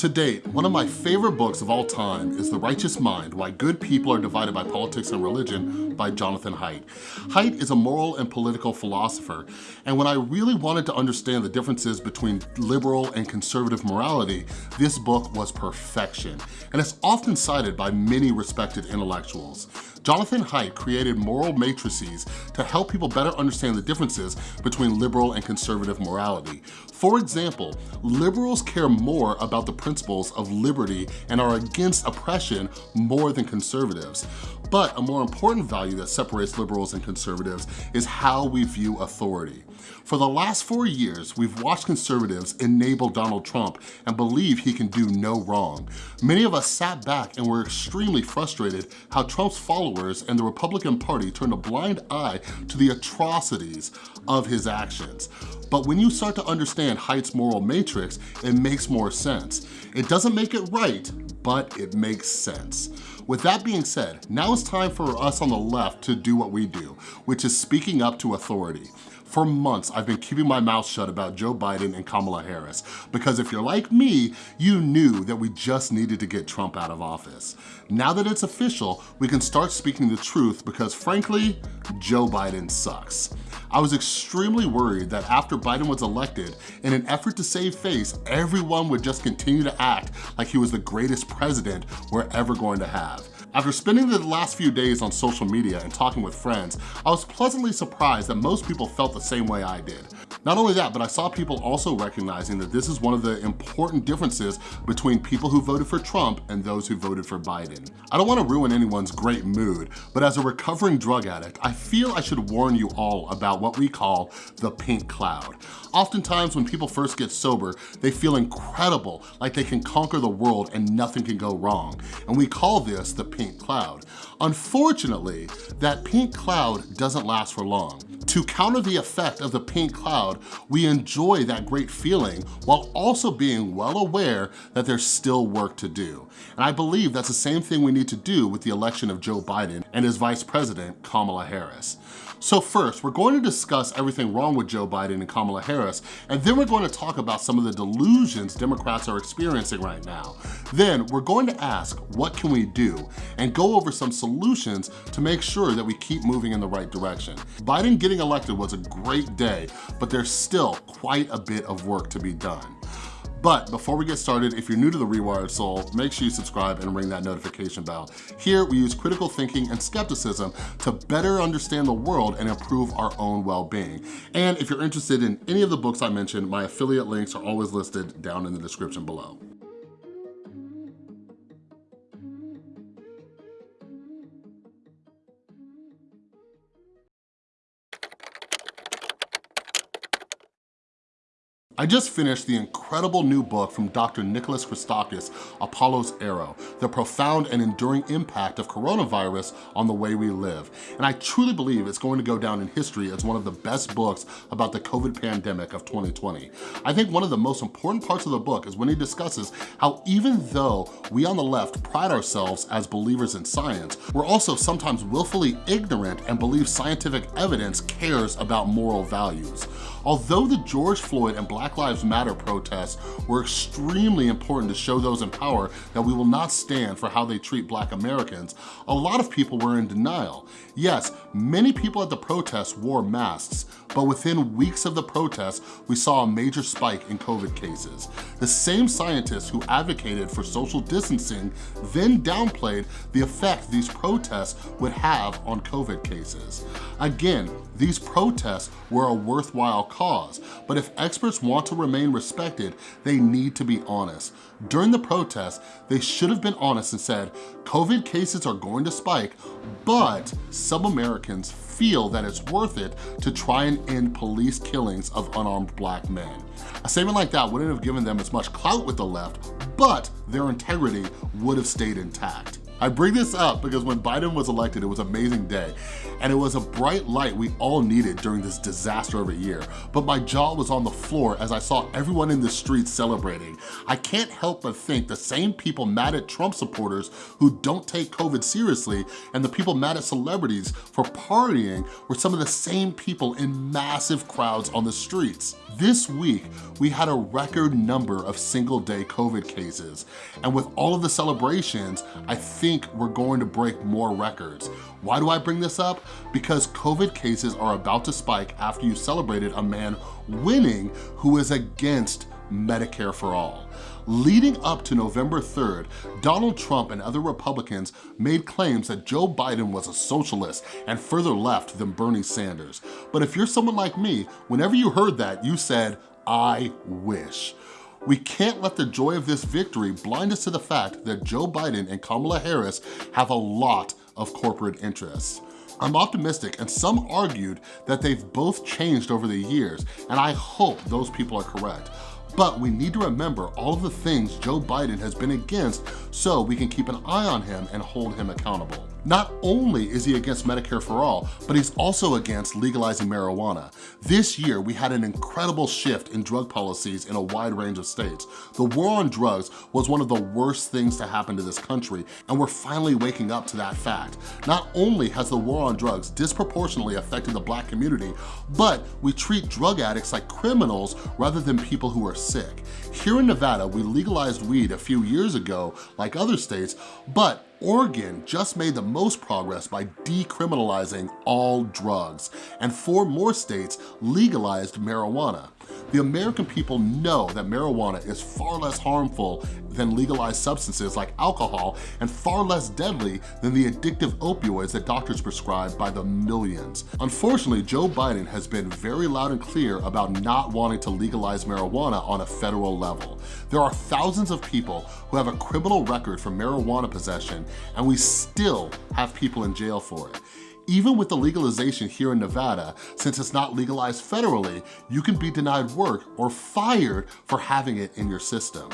To date, one of my favorite books of all time is The Righteous Mind, Why Good People Are Divided by Politics and Religion by Jonathan Haidt. Haidt is a moral and political philosopher, and when I really wanted to understand the differences between liberal and conservative morality, this book was perfection, and it's often cited by many respected intellectuals. Jonathan Haidt created moral matrices to help people better understand the differences between liberal and conservative morality. For example, liberals care more about the principles of liberty and are against oppression more than conservatives. But a more important value that separates liberals and conservatives is how we view authority. For the last four years, we've watched conservatives enable Donald Trump and believe he can do no wrong. Many of us sat back and were extremely frustrated how Trump's followers and the Republican Party turned a blind eye to the atrocities of his actions. But when you start to understand Haidt's moral matrix, it makes more sense. It doesn't make it right, but it makes sense. With that being said, now it's time for us on the left to do what we do, which is speaking up to authority. For months, I've been keeping my mouth shut about Joe Biden and Kamala Harris because if you're like me, you knew that we just needed to get Trump out of office. Now that it's official, we can start speaking the truth because frankly, Joe Biden sucks. I was extremely worried that after Biden was elected, in an effort to save face, everyone would just continue to act like he was the greatest president we're ever going to have. After spending the last few days on social media and talking with friends, I was pleasantly surprised that most people felt the same way I did. Not only that, but I saw people also recognizing that this is one of the important differences between people who voted for Trump and those who voted for Biden. I don't wanna ruin anyone's great mood, but as a recovering drug addict, I feel I should warn you all about what we call the pink cloud. Oftentimes when people first get sober, they feel incredible, like they can conquer the world and nothing can go wrong. And we call this the pink cloud. Unfortunately, that pink cloud doesn't last for long. To counter the effect of the pink cloud, we enjoy that great feeling while also being well aware that there's still work to do. And I believe that's the same thing we need to do with the election of Joe Biden and his vice president, Kamala Harris. So first, we're going to discuss everything wrong with Joe Biden and Kamala Harris, and then we're going to talk about some of the delusions Democrats are experiencing right now. Then we're going to ask, what can we do? And go over some solutions to make sure that we keep moving in the right direction. Biden getting elected was a great day, but there's still quite a bit of work to be done. But before we get started, if you're new to The Rewired Soul, make sure you subscribe and ring that notification bell. Here, we use critical thinking and skepticism to better understand the world and improve our own well-being. And if you're interested in any of the books I mentioned, my affiliate links are always listed down in the description below. I just finished the incredible new book from Dr. Nicholas Christakis, Apollo's Arrow, The Profound and Enduring Impact of Coronavirus on the Way We Live. And I truly believe it's going to go down in history as one of the best books about the COVID pandemic of 2020. I think one of the most important parts of the book is when he discusses how even though we on the left pride ourselves as believers in science, we're also sometimes willfully ignorant and believe scientific evidence cares about moral values. Although the George Floyd and Black Lives Matter protests were extremely important to show those in power that we will not stand for how they treat black Americans, a lot of people were in denial. Yes, many people at the protests wore masks, but within weeks of the protests, we saw a major spike in COVID cases. The same scientists who advocated for social distancing then downplayed the effect these protests would have on COVID cases. Again, these protests were a worthwhile cause, but if experts want to remain respected, they need to be honest. During the protests, they should have been honest and said, COVID cases are going to spike, but some Americans feel that it's worth it to try and end police killings of unarmed black men. A statement like that wouldn't have given them as much clout with the left, but their integrity would have stayed intact. I bring this up because when Biden was elected, it was an amazing day. And it was a bright light we all needed during this disaster of a year. But my jaw was on the floor as I saw everyone in the streets celebrating. I can't help but think the same people mad at Trump supporters who don't take COVID seriously and the people mad at celebrities for partying were some of the same people in massive crowds on the streets. This week, we had a record number of single day COVID cases. And with all of the celebrations, I think we're going to break more records. Why do I bring this up? Because COVID cases are about to spike after you celebrated a man winning who is against Medicare for all. Leading up to November 3rd, Donald Trump and other Republicans made claims that Joe Biden was a socialist and further left than Bernie Sanders. But if you're someone like me, whenever you heard that, you said, I wish. We can't let the joy of this victory blind us to the fact that Joe Biden and Kamala Harris have a lot of corporate interests. I'm optimistic and some argued that they've both changed over the years and I hope those people are correct. But we need to remember all of the things Joe Biden has been against so we can keep an eye on him and hold him accountable. Not only is he against Medicare for all, but he's also against legalizing marijuana. This year, we had an incredible shift in drug policies in a wide range of states. The war on drugs was one of the worst things to happen to this country, and we're finally waking up to that fact. Not only has the war on drugs disproportionately affected the black community, but we treat drug addicts like criminals rather than people who are sick. Here in Nevada, we legalized weed a few years ago, like other states, but Oregon just made the most progress by decriminalizing all drugs, and four more states legalized marijuana. The American people know that marijuana is far less harmful than legalized substances like alcohol and far less deadly than the addictive opioids that doctors prescribe by the millions. Unfortunately, Joe Biden has been very loud and clear about not wanting to legalize marijuana on a federal level. There are thousands of people who have a criminal record for marijuana possession and we still have people in jail for it. Even with the legalization here in Nevada, since it's not legalized federally, you can be denied work or fired for having it in your system.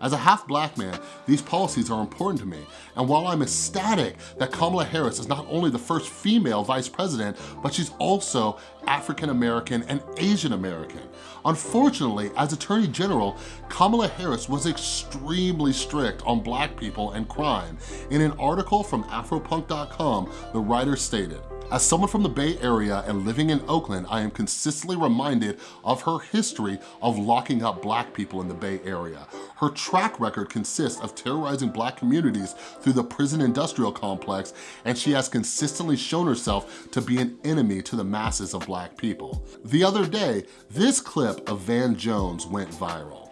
As a half black man, these policies are important to me. And while I'm ecstatic that Kamala Harris is not only the first female vice president, but she's also African American and Asian American. Unfortunately, as Attorney General, Kamala Harris was extremely strict on black people and crime. In an article from Afropunk.com, the writer stated, as someone from the Bay Area and living in Oakland, I am consistently reminded of her history of locking up black people in the Bay Area. Her track record consists of terrorizing black communities through the prison industrial complex, and she has consistently shown herself to be an enemy to the masses of black people. The other day, this clip of Van Jones went viral.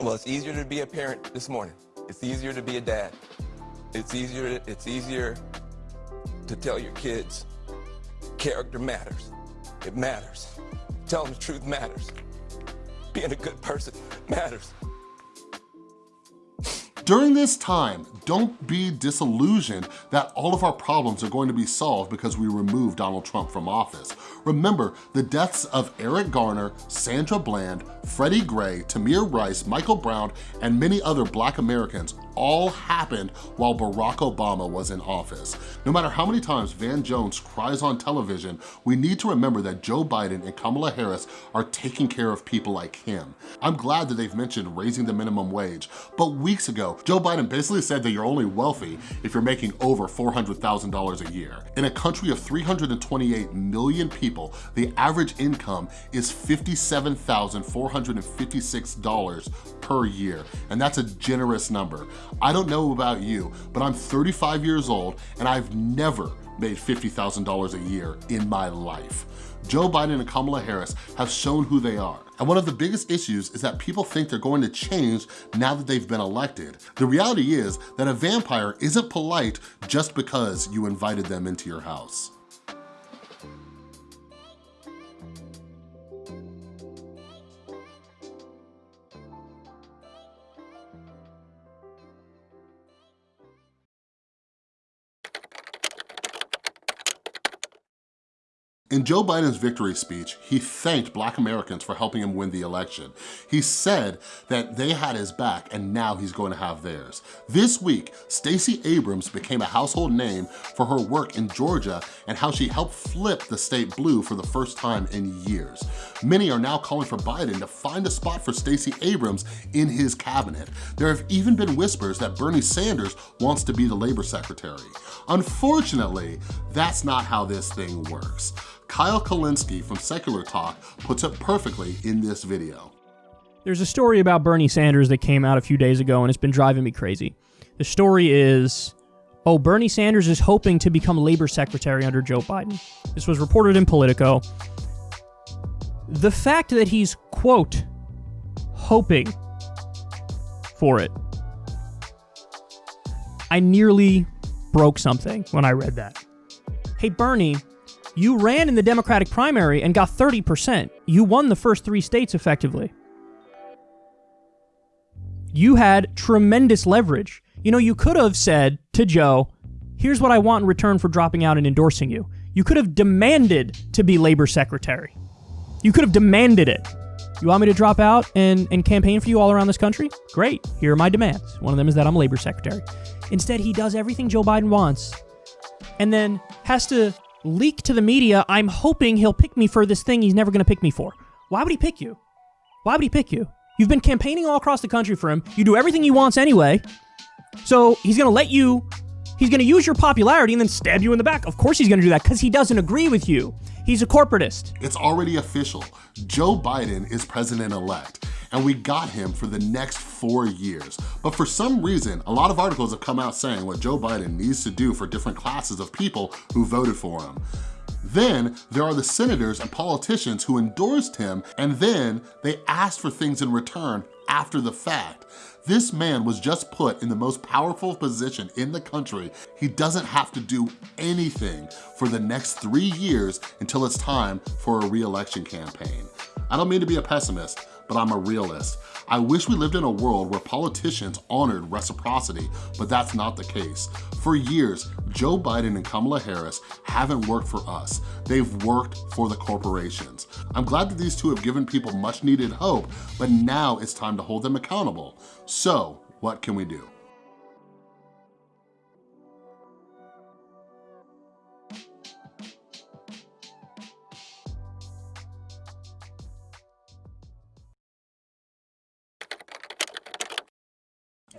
Well, it's easier to be a parent this morning. It's easier to be a dad. It's easier, it's easier to tell your kids character matters. It matters. Telling the truth matters. Being a good person matters. During this time, don't be disillusioned that all of our problems are going to be solved because we remove Donald Trump from office. Remember, the deaths of Eric Garner, Sandra Bland, Freddie Gray, Tamir Rice, Michael Brown, and many other black Americans all happened while Barack Obama was in office. No matter how many times Van Jones cries on television, we need to remember that Joe Biden and Kamala Harris are taking care of people like him. I'm glad that they've mentioned raising the minimum wage, but weeks ago, Joe Biden basically said that you're only wealthy if you're making over $400,000 a year. In a country of 328 million people, the average income is $57,456 per year, and that's a generous number. I don't know about you, but I'm 35 years old and I've never made $50,000 a year in my life. Joe Biden and Kamala Harris have shown who they are. And one of the biggest issues is that people think they're going to change now that they've been elected. The reality is that a vampire isn't polite just because you invited them into your house. In Joe Biden's victory speech, he thanked black Americans for helping him win the election. He said that they had his back and now he's going to have theirs. This week, Stacey Abrams became a household name for her work in Georgia and how she helped flip the state blue for the first time in years. Many are now calling for Biden to find a spot for Stacey Abrams in his cabinet. There have even been whispers that Bernie Sanders wants to be the labor secretary. Unfortunately, that's not how this thing works. Kyle Kulinski from Secular Talk puts it perfectly in this video. There's a story about Bernie Sanders that came out a few days ago and it's been driving me crazy. The story is, oh, Bernie Sanders is hoping to become labor secretary under Joe Biden. This was reported in Politico. The fact that he's, quote, hoping for it. I nearly broke something when I read that. Hey, Bernie, you ran in the Democratic primary and got 30%. You won the first three states effectively. You had tremendous leverage. You know, you could have said to Joe, here's what I want in return for dropping out and endorsing you. You could have demanded to be labor secretary. You could have demanded it. You want me to drop out and, and campaign for you all around this country? Great. Here are my demands. One of them is that I'm labor secretary. Instead, he does everything Joe Biden wants and then has to leak to the media, I'm hoping he'll pick me for this thing he's never going to pick me for. Why would he pick you? Why would he pick you? You've been campaigning all across the country for him. You do everything he wants anyway. So he's going to let you, he's going to use your popularity and then stab you in the back. Of course he's going to do that because he doesn't agree with you. He's a corporatist. It's already official. Joe Biden is president-elect and we got him for the next four years. But for some reason, a lot of articles have come out saying what Joe Biden needs to do for different classes of people who voted for him. Then there are the senators and politicians who endorsed him and then they asked for things in return after the fact. This man was just put in the most powerful position in the country. He doesn't have to do anything for the next three years until it's time for a re-election campaign. I don't mean to be a pessimist, but I'm a realist. I wish we lived in a world where politicians honored reciprocity, but that's not the case. For years, Joe Biden and Kamala Harris haven't worked for us. They've worked for the corporations. I'm glad that these two have given people much needed hope, but now it's time to hold them accountable. So, what can we do?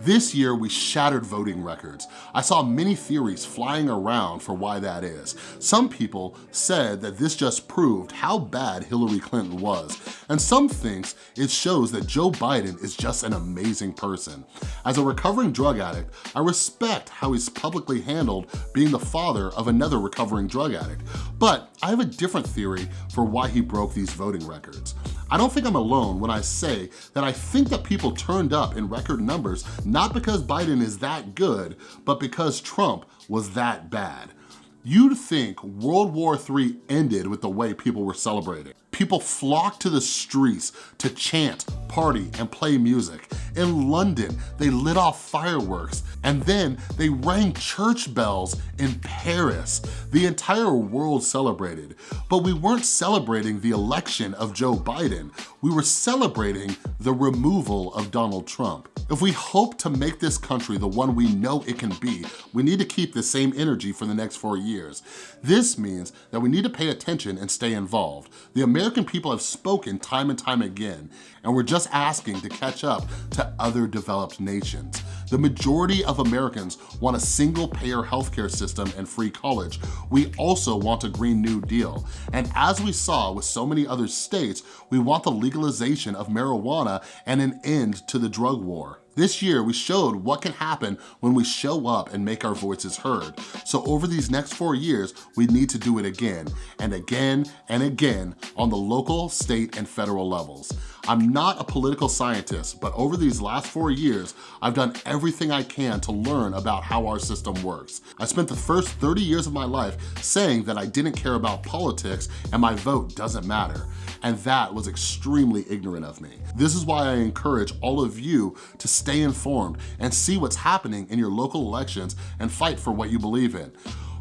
This year, we shattered voting records. I saw many theories flying around for why that is. Some people said that this just proved how bad Hillary Clinton was, and some thinks it shows that Joe Biden is just an amazing person. As a recovering drug addict, I respect how he's publicly handled being the father of another recovering drug addict, but I have a different theory for why he broke these voting records. I don't think I'm alone when I say that I think that people turned up in record numbers not because Biden is that good, but because Trump was that bad. You'd think World War III ended with the way people were celebrating. People flocked to the streets to chant, party, and play music. In London, they lit off fireworks, and then they rang church bells in Paris. The entire world celebrated, but we weren't celebrating the election of Joe Biden. We were celebrating the removal of Donald Trump. If we hope to make this country the one we know it can be, we need to keep the same energy for the next four years. This means that we need to pay attention and stay involved. The American people have spoken time and time again, and we're just asking to catch up to other developed nations. The majority of Americans want a single-payer healthcare system and free college. We also want a Green New Deal. And as we saw with so many other states, we want the legalization of marijuana and an end to the drug war. This year, we showed what can happen when we show up and make our voices heard. So over these next four years, we need to do it again and again and again on the local, state, and federal levels. I'm not a political scientist, but over these last four years, I've done everything I can to learn about how our system works. I spent the first 30 years of my life saying that I didn't care about politics and my vote doesn't matter and that was extremely ignorant of me. This is why I encourage all of you to stay informed and see what's happening in your local elections and fight for what you believe in.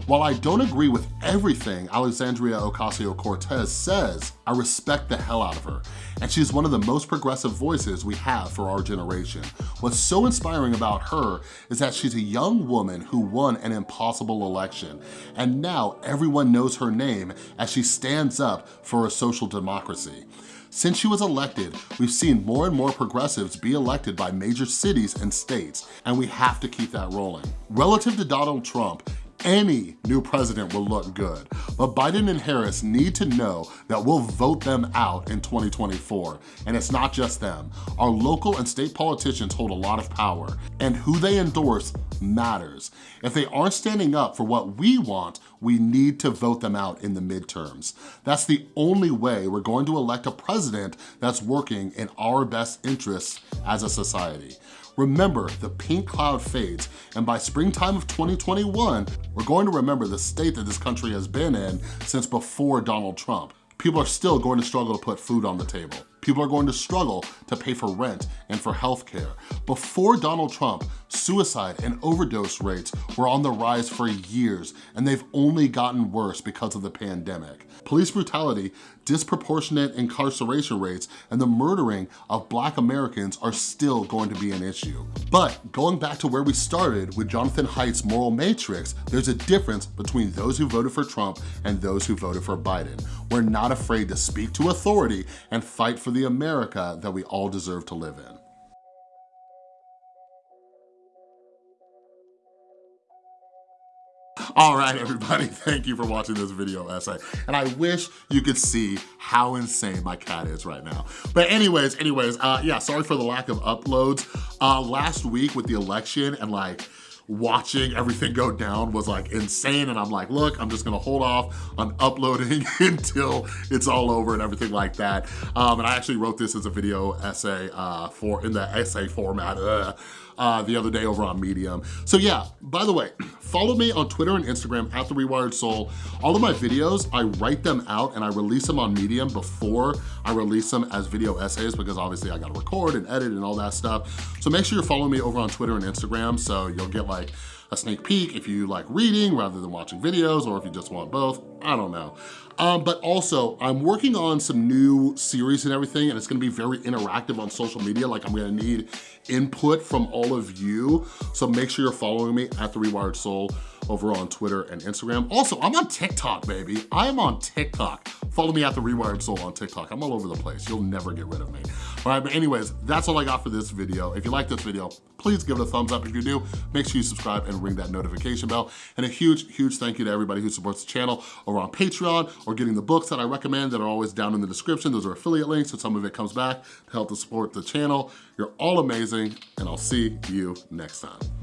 While I don't agree with everything Alexandria Ocasio-Cortez says, I respect the hell out of her. And she's one of the most progressive voices we have for our generation. What's so inspiring about her is that she's a young woman who won an impossible election. And now everyone knows her name as she stands up for a social democracy. Since she was elected, we've seen more and more progressives be elected by major cities and states, and we have to keep that rolling. Relative to Donald Trump, any new president will look good. But Biden and Harris need to know that we'll vote them out in 2024. And it's not just them. Our local and state politicians hold a lot of power, and who they endorse matters. If they aren't standing up for what we want, we need to vote them out in the midterms. That's the only way we're going to elect a president that's working in our best interests as a society. Remember, the pink cloud fades, and by springtime of 2021, we're going to remember the state that this country has been in since before Donald Trump. People are still going to struggle to put food on the table. People are going to struggle to pay for rent and for healthcare. Before Donald Trump, suicide and overdose rates were on the rise for years, and they've only gotten worse because of the pandemic. Police brutality, disproportionate incarceration rates, and the murdering of black Americans are still going to be an issue. But going back to where we started with Jonathan Haidt's moral matrix, there's a difference between those who voted for Trump and those who voted for Biden. We're not afraid to speak to authority and fight for the America that we all deserve to live in. All right, everybody, thank you for watching this video essay. And I wish you could see how insane my cat is right now. But anyways, anyways, uh, yeah, sorry for the lack of uploads. Uh, last week with the election and like, watching everything go down was like insane and I'm like, look, I'm just gonna hold off on uploading until it's all over and everything like that. Um, and I actually wrote this as a video essay uh, for in the essay format. Uh, the other day over on Medium. So yeah, by the way, follow me on Twitter and Instagram at The Rewired Soul. All of my videos, I write them out and I release them on Medium before I release them as video essays because obviously I gotta record and edit and all that stuff. So make sure you're following me over on Twitter and Instagram so you'll get like a sneak peek if you like reading rather than watching videos or if you just want both, I don't know. Um, but also, I'm working on some new series and everything, and it's gonna be very interactive on social media. Like I'm gonna need input from all of you. So make sure you're following me at The Rewired Soul over on Twitter and Instagram. Also, I'm on TikTok, baby. I am on TikTok. Follow me at The Rewired Soul on TikTok. I'm all over the place. You'll never get rid of me. All right, but anyways, that's all I got for this video. If you like this video, please give it a thumbs up. If you do, make sure you subscribe and ring that notification bell. And a huge, huge thank you to everybody who supports the channel over on Patreon or getting the books that I recommend that are always down in the description. Those are affiliate links, so some of it comes back to help to support the channel. You're all amazing, and I'll see you next time.